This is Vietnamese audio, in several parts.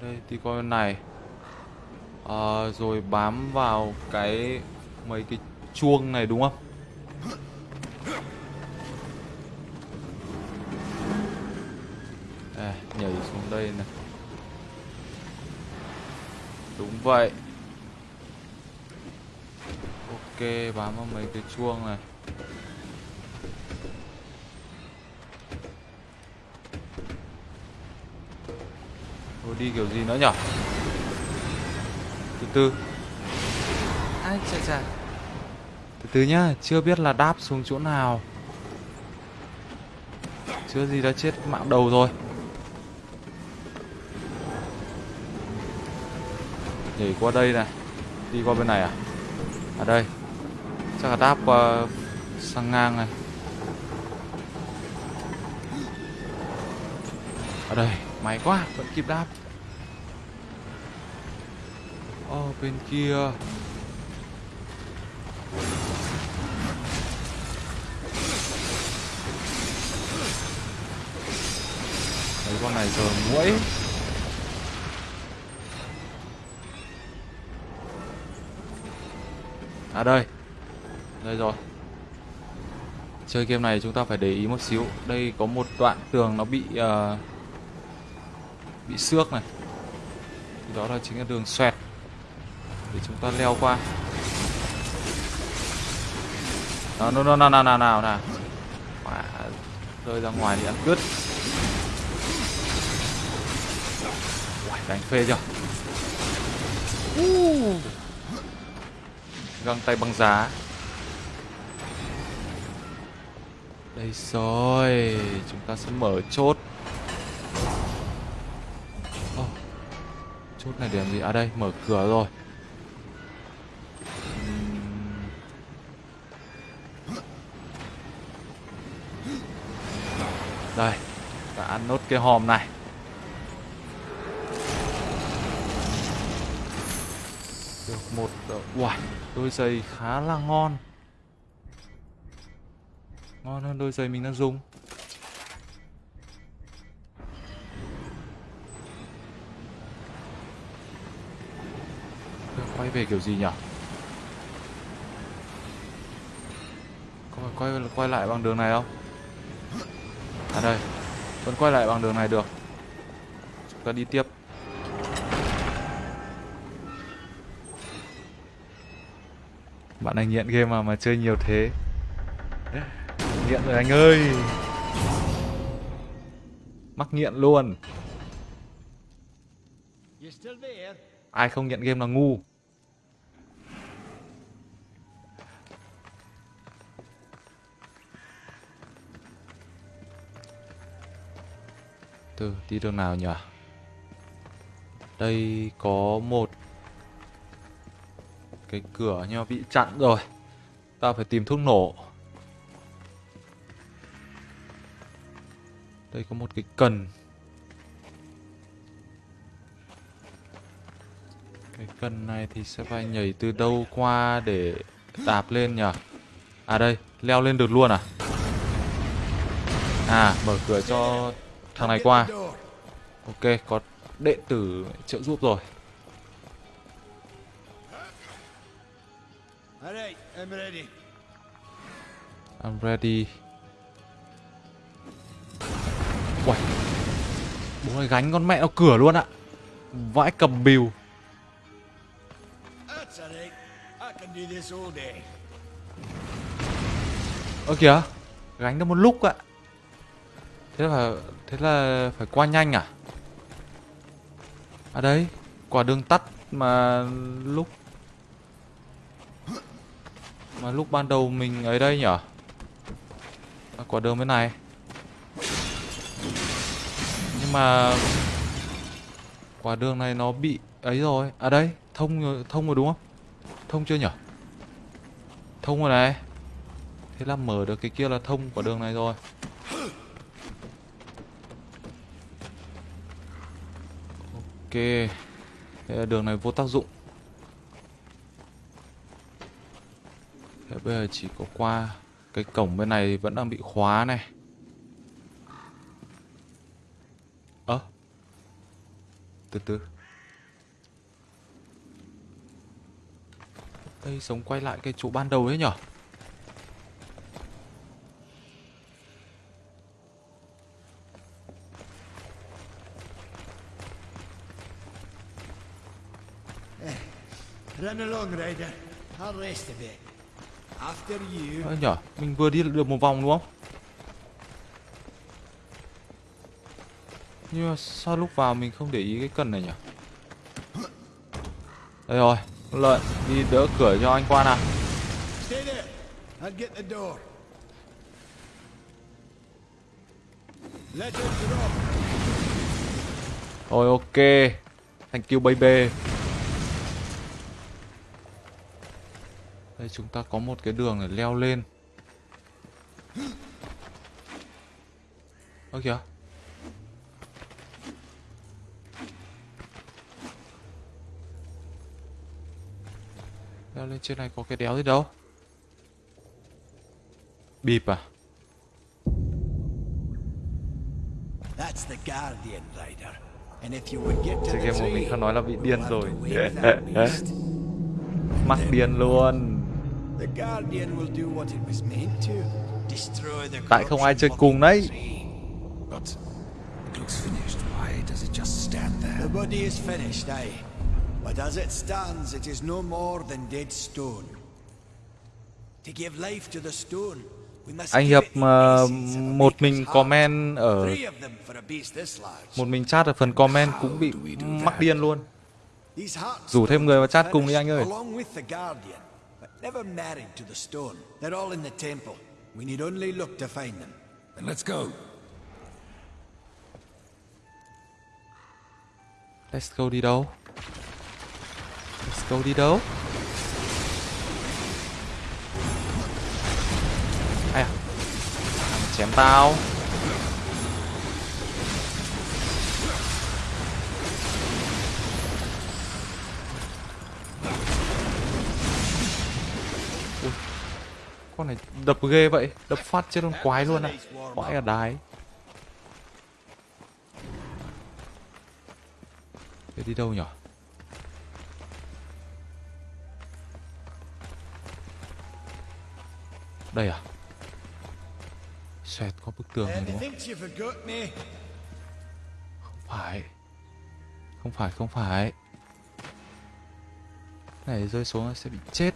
đây thì coi này. À, rồi bám vào cái mấy cái chuông này đúng không? À, nhảy xuống đây này. Đúng vậy. Ok bám vào mấy cái chuông này. Đi kiểu gì nữa nhở? Từ từ. Ai chà chà. Từ từ nhá chưa biết là đáp xuống chỗ nào. Chưa gì đã chết mạng đầu rồi. Nhảy qua đây này đi qua bên này à? À đây chắc là đáp qua sang ngang này. Ở đây may quá vẫn kịp đáp oh, bên kia. Mấy con này giờ muỗi. À đây. Đây rồi. Chơi game này chúng ta phải để ý một xíu. Đây có một đoạn tường nó bị uh, Bị xước này. Thì Đó là chính là đường xoẹt. Để chúng ta leo qua Nào nào nào nào nào nào nào rơi ra ngoài thì ăn cướp đánh phê chưa uh. Găng tay băng giá Đây rồi Chúng ta sẽ mở chốt oh. Chốt này để làm gì? À đây, mở cửa rồi Đây Ta ăn nốt cái hòm này. Được một Uầy, đôi giày khá là ngon. Ngon hơn đôi giày mình đang dùng. Quay về kiểu gì nhỉ? Có phải quay, quay lại bằng đường này không? À đây. Vẫn quay lại bằng đường này được. Chúng ta đi tiếp. Bạn anh nghiện game mà mà chơi nhiều thế. Nghiện rồi anh ơi. Mắc nghiện luôn. Ai không nghiện game là ngu. Từ đi đường nào nhỉ? Đây có một Cái cửa nhưng mà bị chặn rồi. Ta phải tìm thuốc nổ. Đây có một cái cần. Cái cần này thì sẽ phải nhảy từ đâu qua để đạp lên nhỉ? À đây, leo lên được luôn à? À, mở cửa cho thằng này qua. Ok, có đệ tử trợ giúp rồi. I'm ready. Uầy. Bố này gánh con mẹ nó cửa luôn ạ. Vãi cầm bìu. Ơ kìa Gánh nó một lúc ạ. Thế là Thế là phải qua nhanh à? À đấy Quả đường tắt mà lúc Mà lúc ban đầu mình ấy đây nhở? À, Quả đường bên này. Nhưng mà Quả đường này nó bị ấy rồi. À đây Thông thông rồi đúng không? Thông chưa nhở? Thông rồi này. Thế là mở được cái kia là thông quả đường này rồi. Đây là đường này vô tác dụng. Thế bây giờ chỉ có qua Cái cổng bên này vẫn đang bị khóa này. Ơ, từ từ. Đây sống quay lại cái chỗ ban đầu ấy nhở? Run along, Ryder. I'll rest a bit. After you. Ơ nhở mình vừa đi được một vòng đúng không nhưng mà sao lúc vào mình không để ý cái cần này nhỉ đây rồi lợi đi đỡ cửa cho anh qua nào Stay there. I'll get the door. Let it drop. Rồi ok Thank you baby Đây chúng ta có một cái đường để leo lên. Ơ kìa. Leo lên trên này có cái đéo gì đâu. Bịp à? That's the Guardian, Ryder. And if you would get to the game của mình không nói là bị điên rồi. Mắc điên luôn Tại không ai chơi cùng đấy tree. But it looks finished. Why does it just stand there? The body is finished, aye. But as it stands, it is no more than dead stone. To give life to the stone, we must Anh Hiệp a một mình comment ở một mình chat ở phần comment cũng bị mắc điên luôn. Rủ thêm người vào chat cùng đi anh ơi. Never married to the stone. They're all in the temple. We need only look to find them. Then let's go. Let's go đi đâu? Let's go đi đâu? Ai à? À, chém tao. Con này đập ghê vậy, đập phát trên con quái luôn à. Quái ở đái. Thế đi đâu nhỉ? Đây à? Xoẹt có bức tường này đúng không? Không phải. Không phải, không phải. Này rơi xuống sẽ bị chết.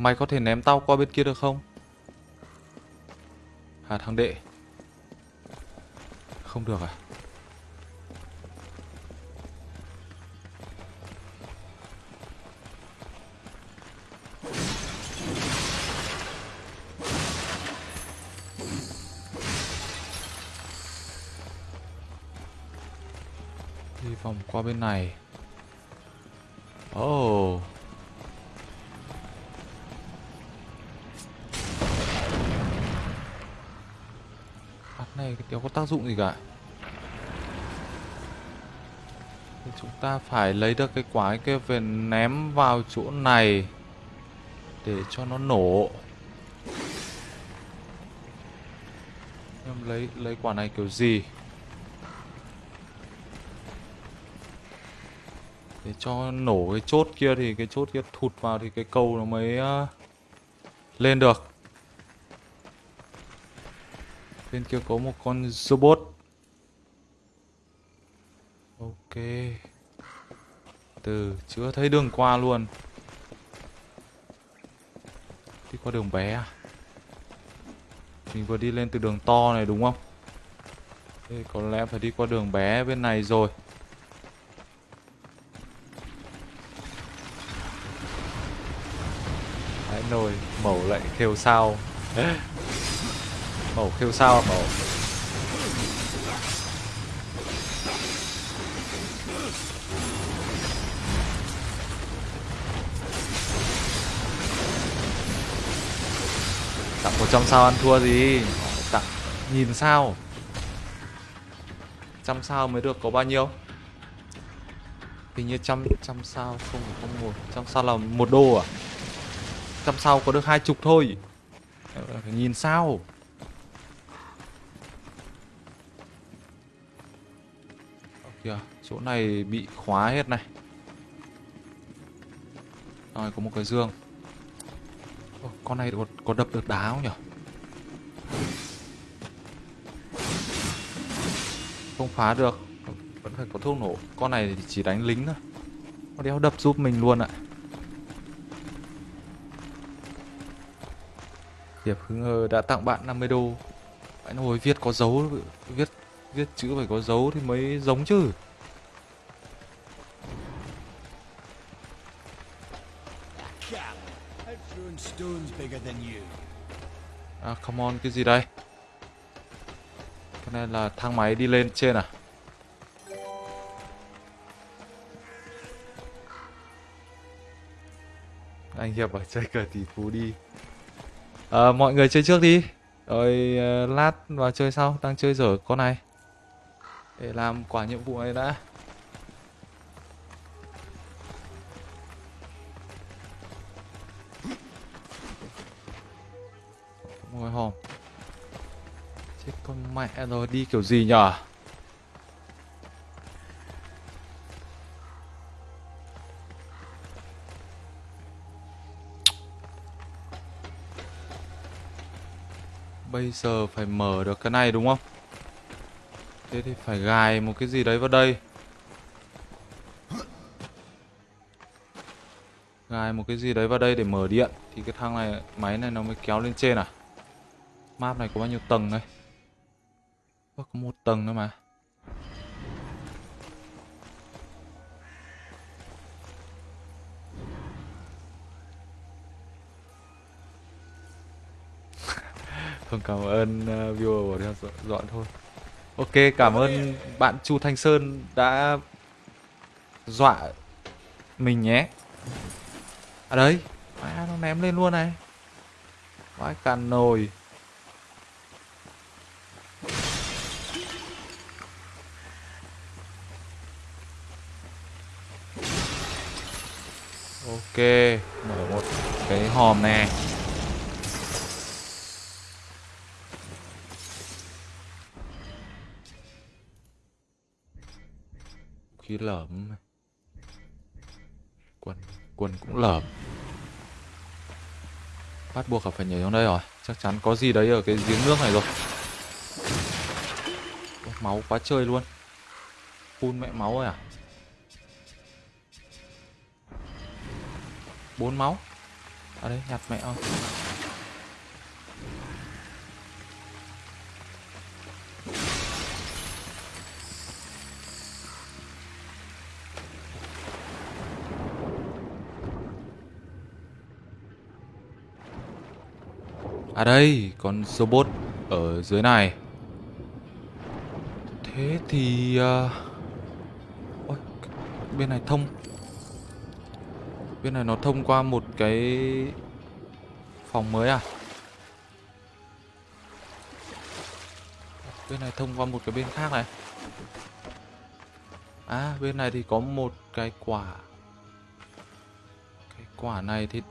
Mày có thể ném tao qua bên kia được không? Hà thằng đệ. Không được à? Đi vòng qua bên này. Tác dụng gì cả. Thì chúng ta phải lấy được cái quả kia về ném vào chỗ này để cho nó nổ. Em lấy lấy quả này kiểu gì? Để cho nổ cái chốt kia thì cái chốt kia thụt vào thì cái cầu nó mới ờ, lên được. Bên kia có một con robot. Ok. Từ, chưa thấy đường qua luôn. Đi qua đường bé à? Mình vừa đi lên từ đường to này đúng không? Thế có lẽ phải đi qua đường bé bên này rồi. Đấy, nồi mẩu lại kêu sao Mẩu kêu sao à, mẩu Tặng 100 sao ăn thua gì? Tặng nhìn sao? Trăm sao mới được có bao nhiêu? Hình như trăm trăm sao không không một trăm sao là một đô à? Trăm sao có được hai chục thôi. Ờ, phải nhìn sao? Kìa, chỗ này bị khóa hết này. Rồi có một cái dương Ô, con này có, có đập được đá không nhỉ? Không phá được. Vẫn phải có thuốc nổ. Con này thì chỉ đánh lính thôi. Con đéo đập giúp mình luôn ạ. Diệp Hưng đã tặng bạn 50 đô. anh hồi viết có dấu, viết viết chữ phải có dấu thì mới giống chứ. À, come on, cái gì đây? Cái này là thang máy đi lên trên à? Anh Hiệp ở chơi cờ tỷ phú đi. À, mọi người chơi trước đi. Rồi ờ, lát vào chơi sau, đang chơi dở con này. Để làm quả nhiệm vụ này đã. Ngồi hòm. Chết con mẹ rồi, đi kiểu gì nhở? Bây giờ phải mở được cái này đúng không? Thế thì phải gài một cái gì đấy vào đây. Gài một cái gì đấy vào đây để mở điện Thì cái thang này, máy này nó mới kéo lên trên à? Map này có bao nhiêu tầng đây? Ủa, có một tầng nữa mà. Không cảm ơn uh, viewer bỏ theo dọn thôi. Ok cảm ơn bạn Chu Thanh Sơn đã dọa mình nhé. À đấy à, Nó ném lên luôn này. Vãi càn nồi. Ok, mở một cái hòm này. Khí lởm. Quần quần cũng lởm. Bắt buộc là phải nhảy xuống đây rồi. Chắc chắn có gì đấy ở cái giếng nước này rồi. Máu quá chơi luôn. Phun mẹ máu rồi à? bốn máu à ở đây nhặt mẹ không À đây, con robot ở dưới này. Thế thì... Uh... Ôi, bên này thông Bên này nó thông qua một cái phòng mới à? Bên này thông qua một cái bên khác này. À, bên này thì có một cái quả. Cái quả này thì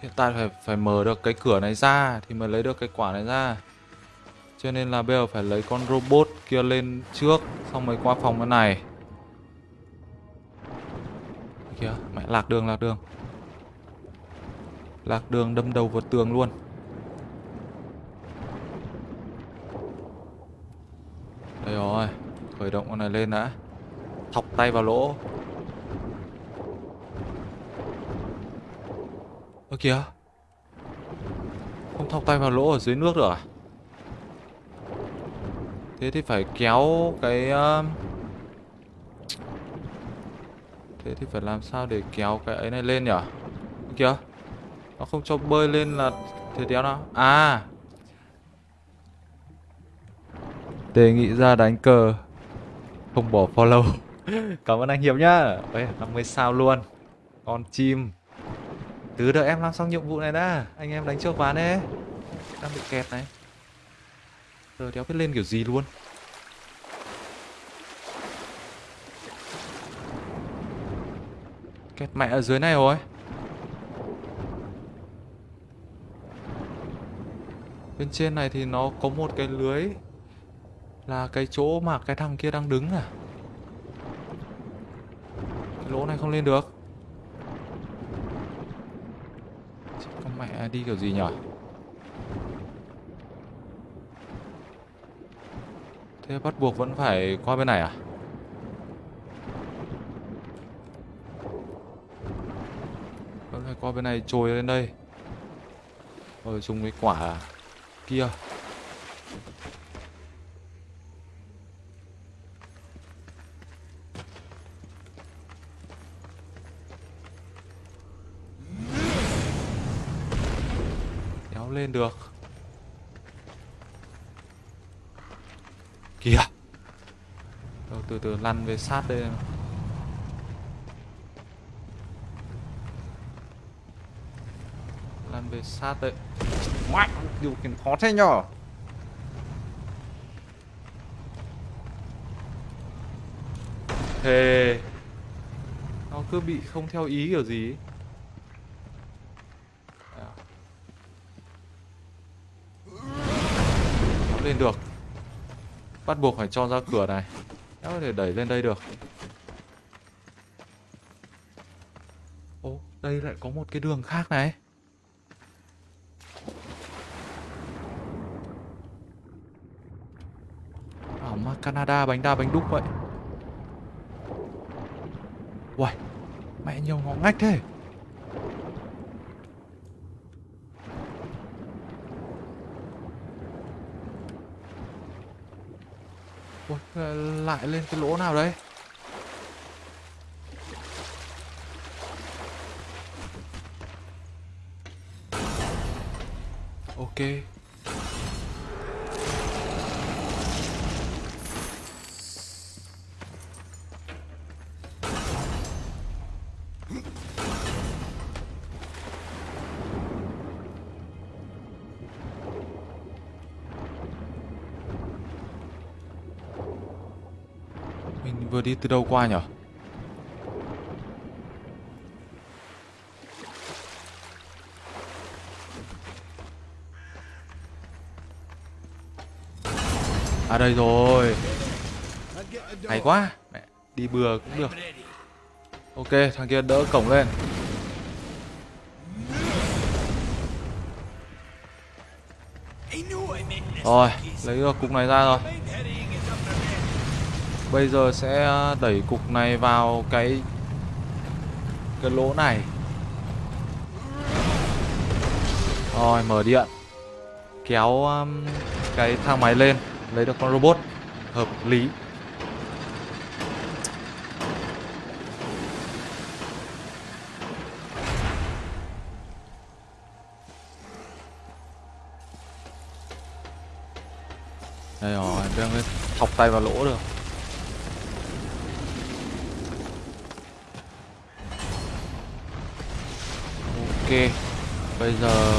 hiện tại phải phải mở được cái cửa này ra thì mới lấy được cái quả này ra. Cho nên là bây giờ phải lấy con robot kia lên trước, xong mới qua phòng bên này. Kìa, mẹ, lạc đường lạc đường. Lạc đường đâm đầu vào tường luôn. Đây rồi khởi động con này lên đã. Thọc tay vào lỗ. Kìa. Không thọc tay vào lỗ ở dưới nước được à? Thế thì phải kéo cái um, Thế thì phải làm sao để kéo cái ấy này lên nhở Kìa Nó không cho bơi lên là thế đéo nào? À! Đề nghị ra đánh cờ. Không bỏ follow. Cảm ơn anh Hiệp nhá. Ê, 50 sao luôn. Con chim. Từ đợi em làm xong nhiệm vụ này đã. Anh em đánh trước ván đấy Đang bị kẹt này. Giờ đéo biết lên kiểu gì luôn. Kẹt mẹ ở dưới này rồi. Bên trên này thì nó có một cái lưới. Là cái chỗ mà cái thằng kia đang đứng à. Cái lỗ này không lên được Chết con mẹ đi kiểu gì nhỉ? Thế bắt buộc vẫn phải qua bên này à? Vẫn phải qua bên này trồi lên đây. Rồi dùng cái quả kia. Lên được. Kìa. Đâu, Từ từ lăn về sát đây Lăn về sát đây. Mẹ, điều khiển khó thế nhở Thề. Nó cứ bị không theo ý kiểu gì? ấy. À. Kéo lên được. Bắt buộc phải cho ra cửa này. Kéo có thể đẩy lên đây được. Ô, đây lại có một cái đường khác này. Ở mà Canada bánh đa bánh đúc vậy. Uầy, mẹ nhiều ngõ ngách thế. Ờ, lại lên cái lỗ nào đấy Ok. Vừa đi từ đâu qua nhở? À đây rồi. Hay quá. Mẹ, Đi bừa cũng được. Ok thằng kia đỡ cổng lên. Rồi lấy được cục này ra rồi. Bây giờ sẽ ờ, đẩy cục này vào cái cái lỗ này. Rồi mở điện. Kéo um, cái thang máy lên, lấy được con robot hợp lý. Đây rồi, đang thọc tay vào lỗ được. Ok. Bây giờ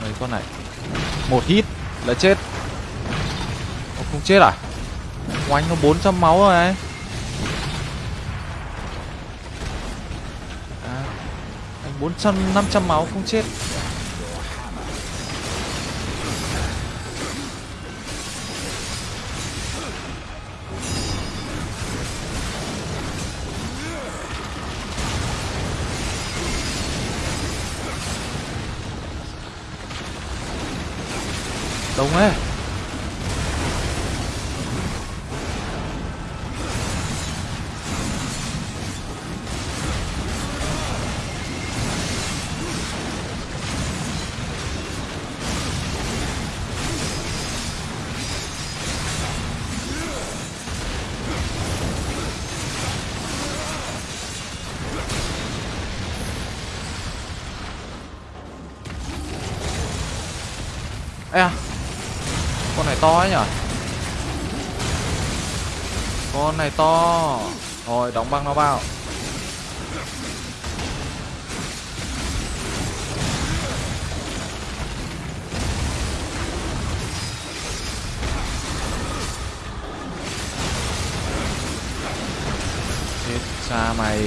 Mấy con này? Một hit là chết. Ồ, Không chết à? Oanh nó 400 máu rồi này. À, Anh 400 500 máu không chết. Ê à Con này to ấy nhở? Con này to. Rồi, đóng băng nó vào.